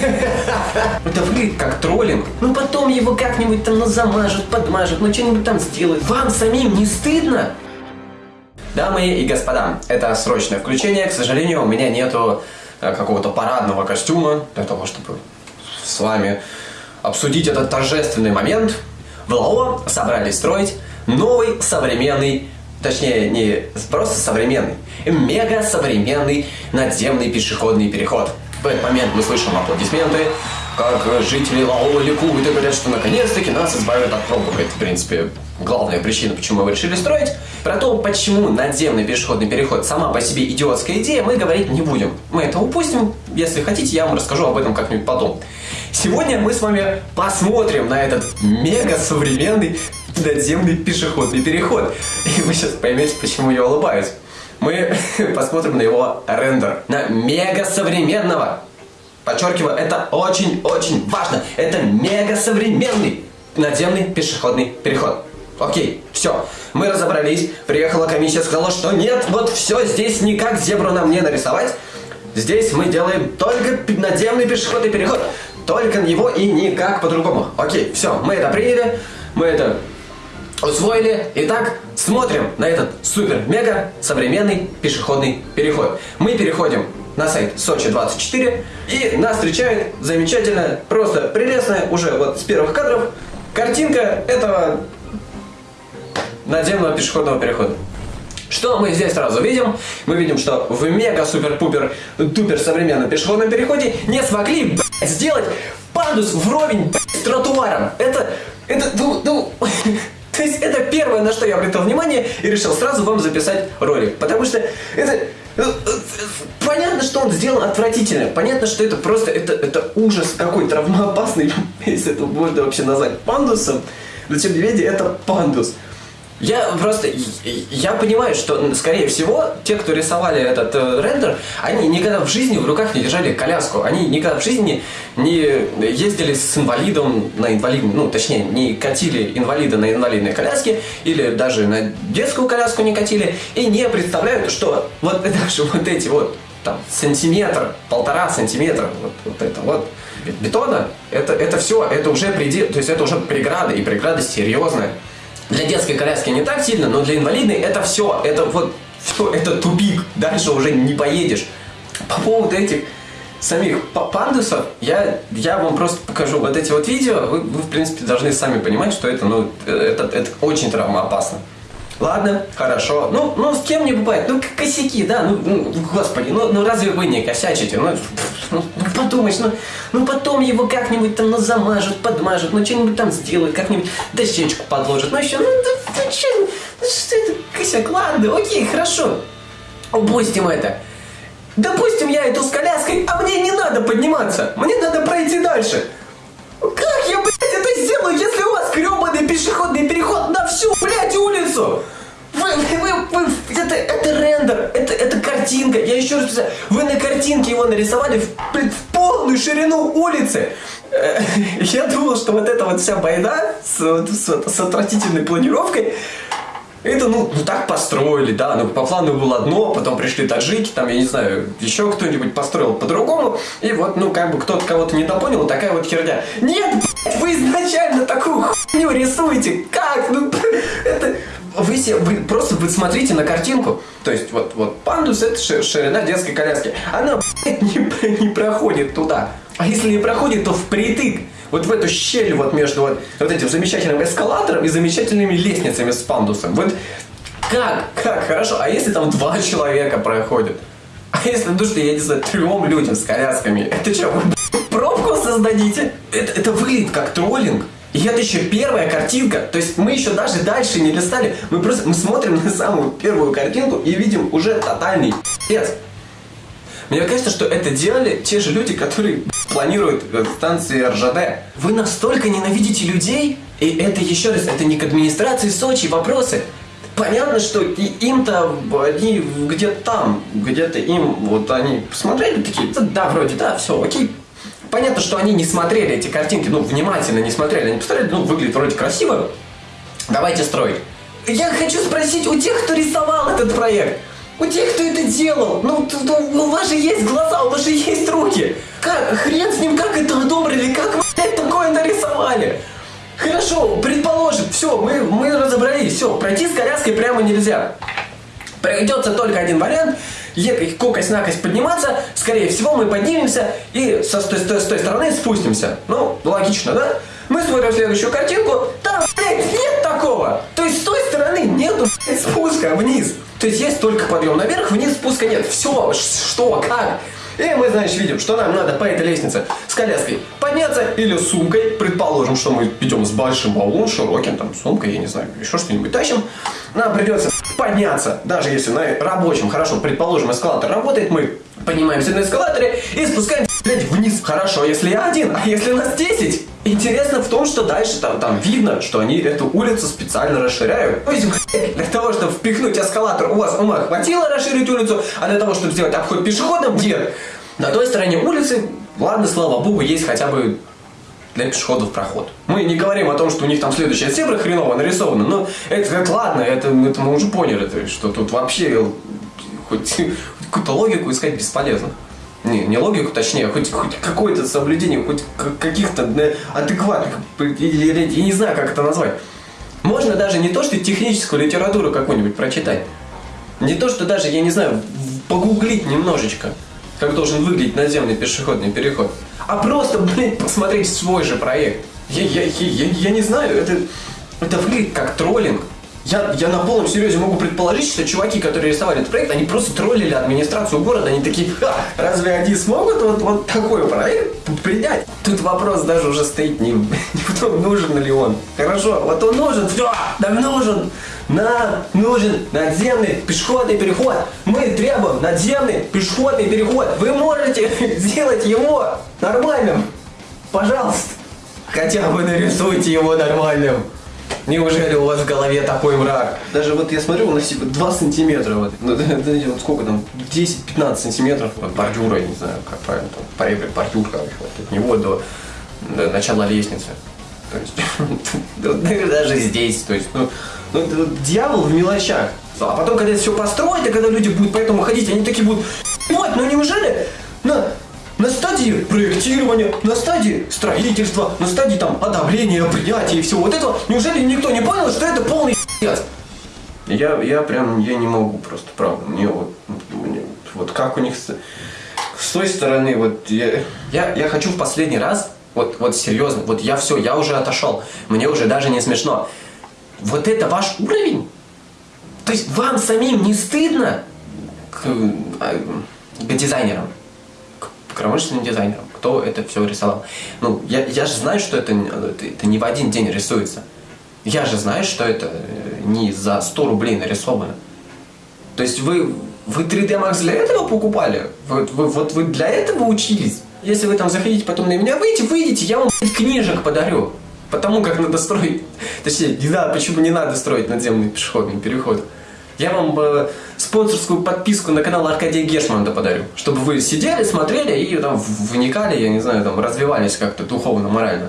Это выглядит как троллинг. Ну потом его как-нибудь там ну, замажут, подмажут, ну что-нибудь там сделают. Вам самим не стыдно? Дамы и господа, это срочное включение. К сожалению, у меня нету э, какого-то парадного костюма для того, чтобы с вами обсудить этот торжественный момент. В ЛАО собрались строить новый современный, точнее не просто современный, мега современный надземный пешеходный переход. В этот момент мы слышим аплодисменты, как жители Лао ликуют и говорят, что наконец-таки нас избавят от пробок. Это, в принципе, главная причина, почему мы решили строить. Про то, почему надземный пешеходный переход сама по себе идиотская идея, мы говорить не будем. Мы это упустим. Если хотите, я вам расскажу об этом как-нибудь потом. Сегодня мы с вами посмотрим на этот мега современный надземный пешеходный переход. И вы сейчас поймете, почему я улыбаюсь мы посмотрим на его рендер. На мега современного. Подчеркиваю, это очень-очень важно. Это мега современный надземный пешеходный переход. Окей, все, мы разобрались. Приехала комиссия, сказала, что нет, вот все, здесь никак зебру нам не нарисовать. Здесь мы делаем только надземный пешеходный переход. Только его и никак по-другому. Окей, все, мы это приняли, мы это усвоили. Итак, смотрим на этот супер-мега современный пешеходный переход. Мы переходим на сайт Сочи24 и нас встречает замечательная, просто прелестная, уже вот с первых кадров, картинка этого надземного пешеходного перехода. Что мы здесь сразу видим? Мы видим, что в мега-супер-пупер-тупер современном пешеходном переходе не смогли блядь, сделать пандус вровень блядь, с тротуаром. Это, это, ну, ну, То есть это первое, на что я обратил внимание и решил сразу вам записать ролик. Потому что это... Э, понятно, что он сделан отвратительно. Понятно, что это просто это, это ужас какой травмоопасный, если это можно вообще назвать пандусом. Но тем не менее, это пандус. Я просто, я понимаю, что, скорее всего, те, кто рисовали этот э, рендер, они никогда в жизни в руках не держали коляску. Они никогда в жизни не ездили с инвалидом на инвалидном, ну, точнее, не катили инвалида на инвалидной коляске, или даже на детскую коляску не катили, и не представляют, что вот даже вот эти вот, там, сантиметр, полтора сантиметра, вот, вот это вот, бетона, это, это все, это уже предел, то есть это уже преграда, и преграда серьезная. Для детской коляски не так сильно, но для инвалидной это все, это вот все, это тупик, дальше уже не поедешь. По поводу этих самих пандусов, я, я вам просто покажу вот эти вот видео, вы, вы в принципе должны сами понимать, что это, ну, это, это очень травмоопасно. Ладно, хорошо. Ну, ну с кем не бывает. Ну, косяки, да, ну, ну господи, ну, ну разве вы не косячите? Ну, ну, ну подумаешь, ну, ну потом его как-нибудь там ну, замажут, подмажут, ну что-нибудь там сделают, как-нибудь дощечку подложат. Ну еще, ну, да, ну, что, ну, что это, косяк, ладно, окей, хорошо. Упустим это. Допустим, я иду с коляской, а мне не надо подниматься. Мне надо пройти дальше. Как я, блядь, это сделаю, если у вас гребаный пешеходный переход на блядь, улицу? Вы, вы, вы, это, это рендер, это, это картинка. Я еще раз писаю, вы на картинке его нарисовали в, блядь, в полную ширину улицы. Э, я думал, что вот эта вот вся байда с, с, с отвратительной планировкой это, ну, ну так построили, да, ну по плану было одно, потом пришли таджики, там, я не знаю, еще кто-нибудь построил по-другому, и вот, ну, как бы кто-то кого-то недопонял, такая вот херня. Нет, вы изначально такую хуйню рисуете, как, ну. Вы, себе, вы просто вы смотрите на картинку, то есть вот, вот пандус это ширина детской коляски, она не, не проходит туда, а если не проходит, то впритык вот в эту щель вот между вот, вот этим замечательным эскалатором и замечательными лестницами с пандусом. Вот как? Как? Хорошо. А если там два человека проходят? А если, ну что, я не знаю, трем людям с колясками? Это что, вы пробку создадите? Это, это выглядит как троллинг. И это еще первая картинка. То есть мы еще даже дальше не листали. Мы просто мы смотрим на самую первую картинку и видим уже тотальный пец. Мне кажется, что это делали те же люди, которые планируют станции РЖД. Вы настолько ненавидите людей, и это еще раз, это не к администрации Сочи вопросы. Понятно, что им-то они где-то там, где-то им, вот они посмотрели такие, да, вроде, да, все, окей. Понятно, что они не смотрели эти картинки, ну, внимательно не смотрели, они посмотрели, ну, выглядит вроде красиво, давайте строить. Я хочу спросить у тех, кто рисовал этот проект, У тех, кто это делал, ну, у вас же есть глаза, у вас же есть руки. Как, хрен с ним, как это одобрили, как вы такое нарисовали? Хорошо, предположим, все, мы, мы разобрались, все, пройти с коляской прямо нельзя. Придется только один вариант, ехать кокость-накость подниматься, скорее всего мы поднимемся и со, с, той, с, с той стороны спустимся. Ну, логично, да? Мы смотрим следующую картинку, там, блядь, нет такого. То есть с той стороны нету, блядь, спуска вниз. То есть есть только подъем наверх, вниз спуска нет. Все, что, как? И мы, значит, видим, что нам надо по этой лестнице с коляской подняться или сумкой. Предположим, что мы идем с большим баулом, широким, там, сумкой, я не знаю, еще что-нибудь тащим. Нам придется подняться, даже если на рабочем, хорошо, предположим, эскалатор работает, мы поднимаемся на эскалаторе и спускаемся, вниз. Хорошо, если я один, а если нас 10? Интересно в том, что дальше там, там видно, что они эту улицу специально расширяют. То есть, для того, чтобы впихнуть эскалатор, у вас ума хватило расширить улицу, а для того, чтобы сделать обход пешеходом, нет. На той стороне улицы, ладно, слава богу, есть хотя бы для пешеходов проход. Мы не говорим о том, что у них там следующая зебра хреново нарисована, но это, это ладно, это, это мы уже поняли, что тут вообще хоть какую-то логику искать бесполезно. Не, не логику, точнее, хоть, хоть какое-то соблюдение, хоть каких-то адекватных, я не знаю, как это назвать. Можно даже не то, что техническую литературу какую-нибудь прочитать. Не то, что даже, я не знаю, погуглить немножечко, как должен выглядеть наземный пешеходный переход. А просто, блин, посмотреть свой же проект. Я, я, я, я, я не знаю, это, это выглядит как троллинг. Я, я на полном серьезе могу предположить, что чуваки, которые рисовали этот проект, они просто троллили администрацию города. Они такие, Ха, разве они смогут вот, вот такой проект принять? Тут вопрос даже уже стоит не, не в том, нужен ли он. Хорошо, вот он нужен, все, нам нужен. Нам нужен надземный пешеходный переход. Мы требуем надземный пешеходный переход. Вы можете сделать его нормальным? Пожалуйста. Хотя бы нарисуйте его нормальным. Неужели у вас в голове такой мрак? Даже вот я смотрю, у нас типа 2 сантиметра, вот, ну, вот сколько там, 10-15 сантиметров от бордюра, я не знаю, как правильно, там, паребрик, бордюр, короче, вот, от него до, до начала лестницы. То есть, даже здесь, то есть, ну, ну, дьявол в мелочах. А потом, когда это все построить, и когда люди будут по этому ходить, они такие будут, вот, ну неужели на, на стадии проектирования, на стадии строительства, на стадии там одобрения, принятия и всего вот этого, неужели никто не понял, что это полный пи***ц? Я, я прям, я не могу просто, правда, мне вот, мне, вот как у них с, с той стороны, вот я, я, я хочу в последний раз, вот, вот серьезно, вот я все, я уже отошел, мне уже даже не смешно. Вот это ваш уровень? То есть вам самим не стыдно к, а, к дизайнерам? Промышленным дизайнером, кто это все рисовал. Ну, я, я же знаю, что это, это, не в один день рисуется. Я же знаю, что это э, не за 100 рублей нарисовано. То есть вы, вы 3D Max для этого покупали? Вот вы, вот вы для этого учились? Если вы там захотите потом на меня выйти, выйдите, я вам книжек подарю. Потому как надо строить, точнее, не знаю, почему не надо строить надземный пешеходный переход. Я вам э, спонсорскую подписку на канал Аркадия Гешмана подарю, чтобы вы сидели, смотрели и там вникали, я не знаю, там развивались как-то духовно, морально.